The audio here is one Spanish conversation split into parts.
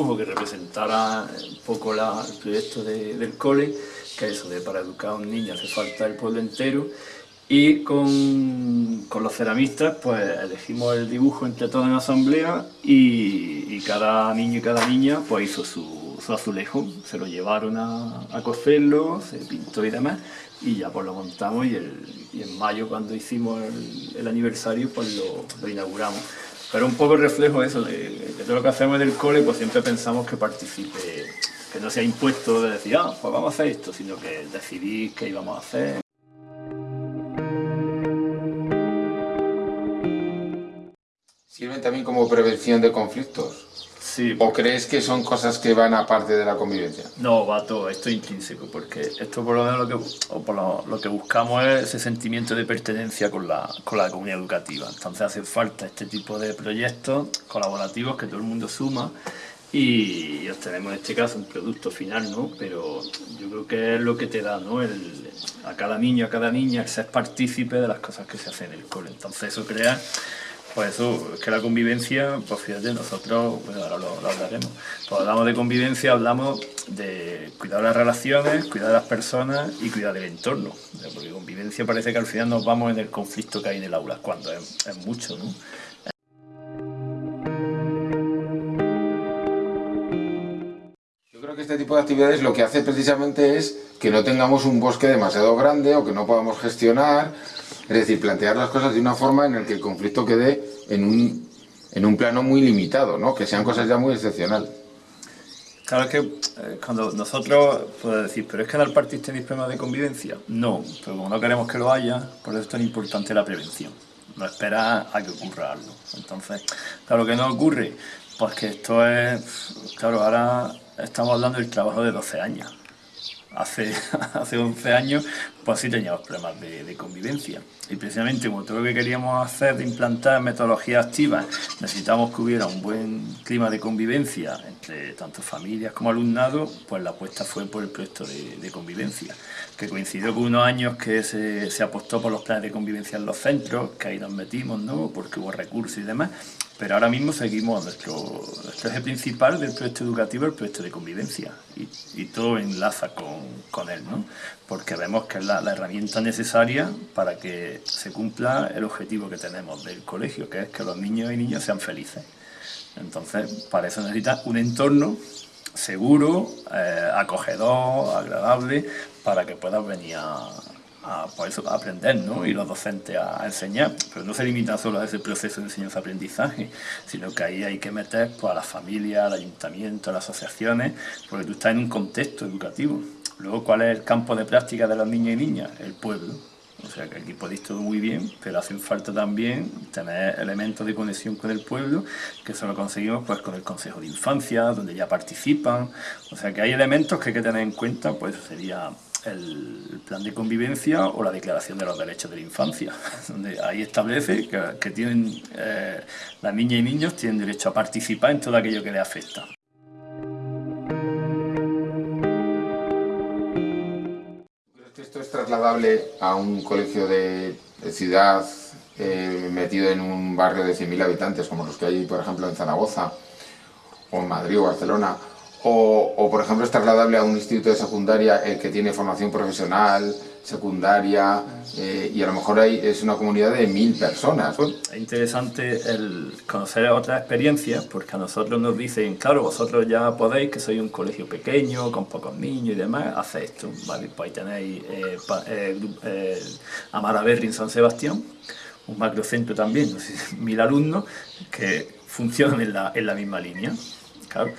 dibujo que representara un poco la, el proyecto del cole, que eso de para educar a un niño hace falta el pueblo entero, y con, con, los ceramistas pues elegimos el dibujo entre todos en asamblea y, cada niño y cada niña pues hizo su, su azulejo, se lo llevaron a, a, coserlo, se pintó y demás y ya pues lo montamos y, en mayo cuando hicimos el, aniversario pues lo, inauguramos. Pero un poco el reflejo de eso, de, todo lo que hacemos en el cole pues siempre pensamos que participe, que no sea impuesto de decir ah pues vamos a hacer esto, sino que decidir qué íbamos a hacer. ¿Sirven también como prevención de conflictos? Sí. ¿O crees que son cosas que van aparte de la convivencia? No, va todo, esto es intrínseco, porque esto por lo menos lo que, o por lo, lo, que buscamos es ese sentimiento de pertenencia con la, con la comunidad educativa. Entonces hace falta este tipo de proyectos colaborativos que todo el mundo suma y obtenemos en este caso un producto final, ¿no? Pero yo creo que es lo que te da, ¿no? El, a cada niño, a cada niña, ser partícipe de las cosas que se hacen en el cole. Entonces eso crea pues eso, es que la convivencia, pues fíjate, nosotros, bueno, ahora lo, hablaremos, pues hablamos de convivencia, hablamos de cuidar las relaciones, cuidar las personas y cuidar del entorno, porque convivencia parece que al final nos vamos en el conflicto que hay en el aula, cuando es, es mucho, ¿no? Yo creo que este tipo de actividades lo que hace precisamente es que no tengamos un bosque demasiado grande o que no podamos gestionar, es decir, plantear las cosas de una forma en la que el conflicto quede en un, en un plano muy limitado, ¿no? que sean cosas ya muy excepcionales. Claro que eh, cuando nosotros podemos decir, pero es que en el partido tenéis problemas de convivencia. No, pero como no queremos que lo haya, por eso es tan importante la prevención. No esperar a que ocurra algo. Entonces, claro que no ocurre, pues que esto es, claro, ahora estamos hablando del trabajo de 12 años. Hace, hace 11 años, pues sí teníamos problemas de, de, convivencia. Y precisamente como todo lo que queríamos hacer de implantar metodologías activas, necesitamos que hubiera un buen clima de convivencia entre tanto familias como alumnado, pues la apuesta fue por el proyecto de, de convivencia, que coincidió con unos años que se, se apostó por los planes de convivencia en los centros, que ahí nos metimos, ¿no? porque hubo recursos y demás, pero ahora mismo seguimos nuestro, nuestro eje principal del proyecto educativo, el proyecto de convivencia, y, y todo enlaza con, con él, ¿no? porque vemos que es la, herramienta necesaria para que se cumpla el objetivo que tenemos del colegio, que es que los niños y niñas sean felices. Entonces, para eso necesita un entorno seguro, eh, acogedor, agradable, para que puedas venir a, a, pues aprender, ¿no? Y los docentes a, a, enseñar, pero no se limita solo a ese proceso de enseñanza-aprendizaje, sino que ahí hay que meter pues, a la familia, al ayuntamiento, a las asociaciones, porque tú estás en un contexto educativo. Luego, ¿cuál es el campo de práctica de los niños y niñas? El pueblo. O sea que aquí podéis todo muy bien, pero hacen falta también tener elementos de conexión con el pueblo, que eso lo conseguimos pues con el Consejo de Infancia, donde ya participan. O sea que hay elementos que hay que tener en cuenta, pues sería el plan de convivencia o la declaración de los derechos de la infancia, donde ahí establece que, que tienen, eh, las niñas y niños tienen derecho a participar en todo aquello que les afecta. Trasladable a un colegio de, ciudad eh, metido en un barrio de 100.000 habitantes, como los que hay, por ejemplo, en Zaragoza, o en Madrid o Barcelona, o, por ejemplo, es trasladable a un instituto de secundaria el que tiene formación profesional, secundaria, eh, y a lo mejor hay, es una comunidad de mil personas. Es interesante el conocer otras experiencias, porque a nosotros nos dicen, claro, vosotros ya podéis, que sois un colegio pequeño, con pocos niños y demás, haced esto, ¿vale? Pues ahí tenéis eh, eh, eh, Amaraberri en San Sebastián, un macrocentro también, mil alumnos, que funcionan en la, en la misma línea, claro.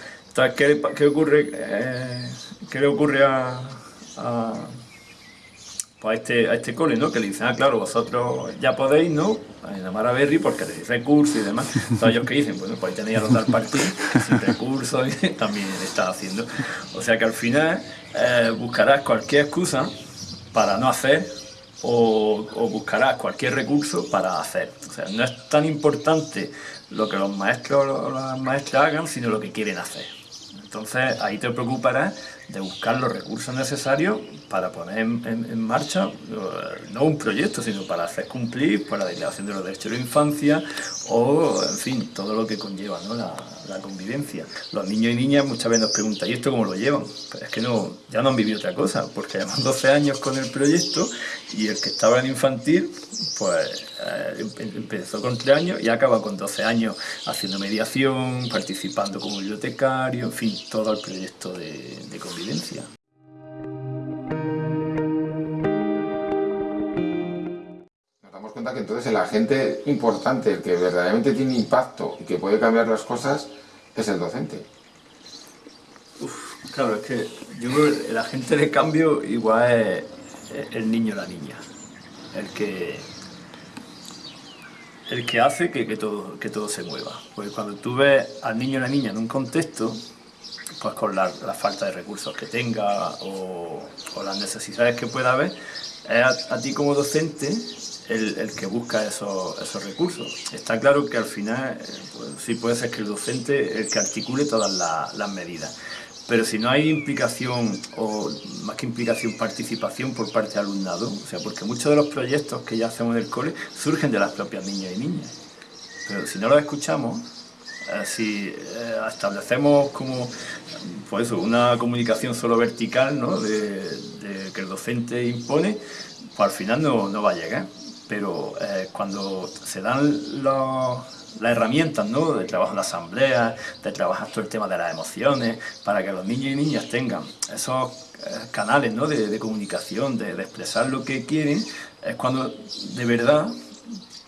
¿Qué, qué ocurre, eh, qué le ocurre a, a, pues a, este, a este cole, ¿no? Que le dicen, ah, claro, vosotros ya podéis, ¿no? En Amara Berry, porque tenéis recursos y demás. Entonces, ellos que dicen, bueno, pues tenéis a del partido, sin recursos, y también está haciendo. O sea que al final eh, buscarás cualquier excusa para no hacer o, o, buscarás cualquier recurso para hacer. O sea, no es tan importante lo que los maestros o las maestras hagan, sino lo que quieren hacer. Entonces ahí te preocuparás de buscar los recursos necesarios para poner en, en, en, marcha no un proyecto, sino para hacer cumplir pues, la declaración de los derechos de la infancia o, en fin, todo lo que conlleva ¿no? la, la convivencia. Los niños y niñas muchas veces nos preguntan, ¿y esto cómo lo llevan? Pues es que no, ya no han vivido otra cosa, porque llevamos 12 años con el proyecto y el que estaba en infantil, pues eh, empezó con 3 años y acaba con 12 años haciendo mediación, participando como bibliotecario, en fin, todo el proyecto de convivencia. Que entonces el agente importante, el que verdaderamente tiene impacto y que puede cambiar las cosas, es el docente. claro, es que yo creo que el agente de cambio igual es el niño o la niña, el que, el que hace que, que, todo, que todo se mueva. Porque cuando tú ves al niño o la niña en un contexto, pues con la, falta de recursos que tenga o, las necesidades que pueda haber, es a ti como docente el, que busca esos, recursos. Está claro que al final eh, pues, sí puede ser que el docente el que articule todas las medidas, pero si no hay implicación, o más que implicación, participación por parte del alumnado, o sea, porque muchos de los proyectos que ya hacemos en el cole surgen de las propias niñas y niñas, pero si no los escuchamos, eh, si eh, establecemos como pues una comunicación solo vertical, ¿no? de, que el docente impone, pues al final no, no va a llegar pero eh, cuando se dan las herramientas ¿no? de trabajo en la asamblea, de trabajar todo el tema de las emociones, para que los niños y niñas tengan esos eh, canales ¿no? de, comunicación, de, expresar lo que quieren, es cuando de verdad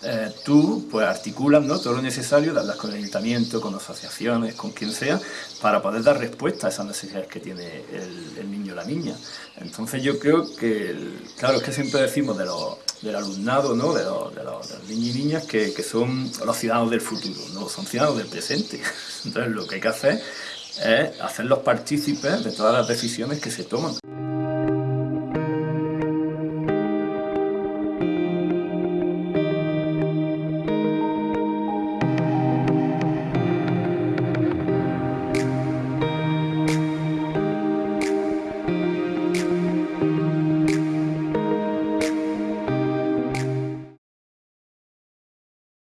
eh, tú pues articulas ¿no? todo lo necesario, hablas con el ayuntamiento, con asociaciones, con quien sea, para poder dar respuesta a esas necesidades que tiene el, niño o la niña. Entonces yo creo que, claro, es que siempre decimos de los del alumnado, ¿no? de, los, niños y niñas que, son los ciudadanos del futuro, no son ciudadanos del presente. Entonces lo que hay que hacer es hacerlos partícipes de todas las decisiones que se toman.